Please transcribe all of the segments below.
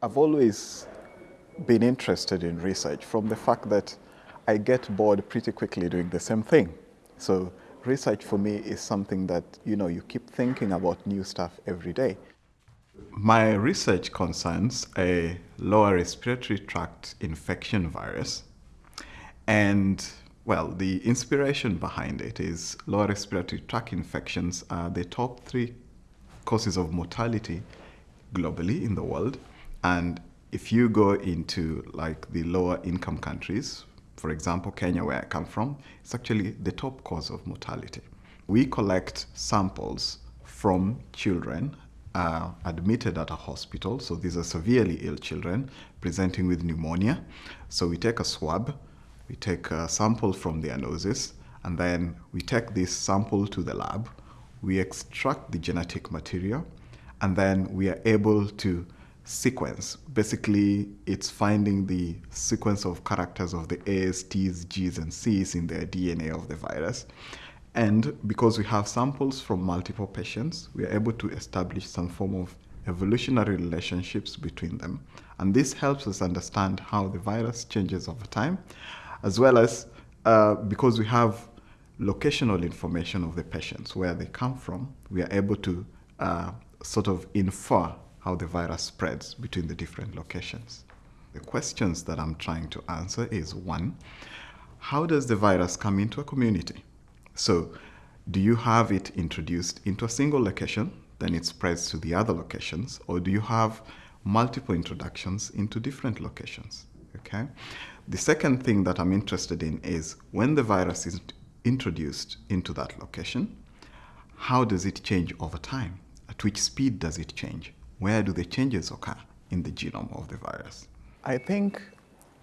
I've always been interested in research from the fact that I get bored pretty quickly doing the same thing. So research for me is something that, you know, you keep thinking about new stuff every day. My research concerns a lower respiratory tract infection virus. And, well, the inspiration behind it is lower respiratory tract infections are the top three causes of mortality globally in the world. And if you go into like the lower income countries, for example, Kenya, where I come from, it's actually the top cause of mortality. We collect samples from children uh, admitted at a hospital. So these are severely ill children presenting with pneumonia. So we take a swab, we take a sample from their noses, and then we take this sample to the lab. We extract the genetic material, and then we are able to sequence. Basically, it's finding the sequence of characters of the A's, T's, G's, and C's in the DNA of the virus. And because we have samples from multiple patients, we are able to establish some form of evolutionary relationships between them. And this helps us understand how the virus changes over time, as well as uh, because we have locational information of the patients, where they come from, we are able to uh, sort of infer how the virus spreads between the different locations. The questions that I'm trying to answer is one, how does the virus come into a community? So do you have it introduced into a single location, then it spreads to the other locations, or do you have multiple introductions into different locations? Okay. The second thing that I'm interested in is when the virus is introduced into that location, how does it change over time? At which speed does it change? Where do the changes occur in the genome of the virus? I think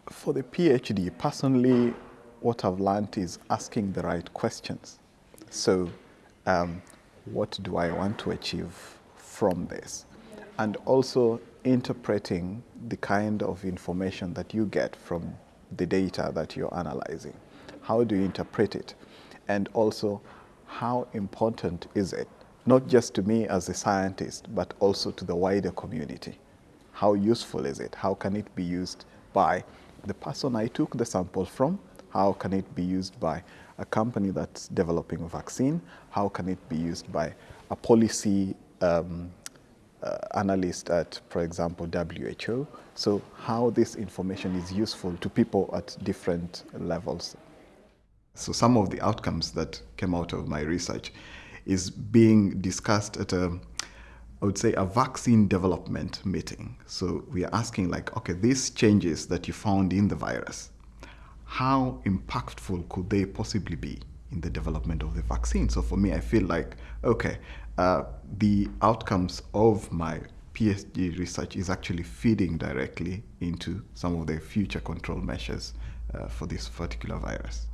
for the PhD, personally, what I've learned is asking the right questions. So um, what do I want to achieve from this? And also interpreting the kind of information that you get from the data that you're analyzing. How do you interpret it? And also, how important is it not just to me as a scientist, but also to the wider community. How useful is it? How can it be used by the person I took the sample from? How can it be used by a company that's developing a vaccine? How can it be used by a policy um, uh, analyst at, for example, WHO? So how this information is useful to people at different levels. So some of the outcomes that came out of my research is being discussed at a, I would say, a vaccine development meeting. So we are asking like, okay, these changes that you found in the virus, how impactful could they possibly be in the development of the vaccine? So for me, I feel like, okay, uh, the outcomes of my PhD research is actually feeding directly into some of the future control measures uh, for this particular virus.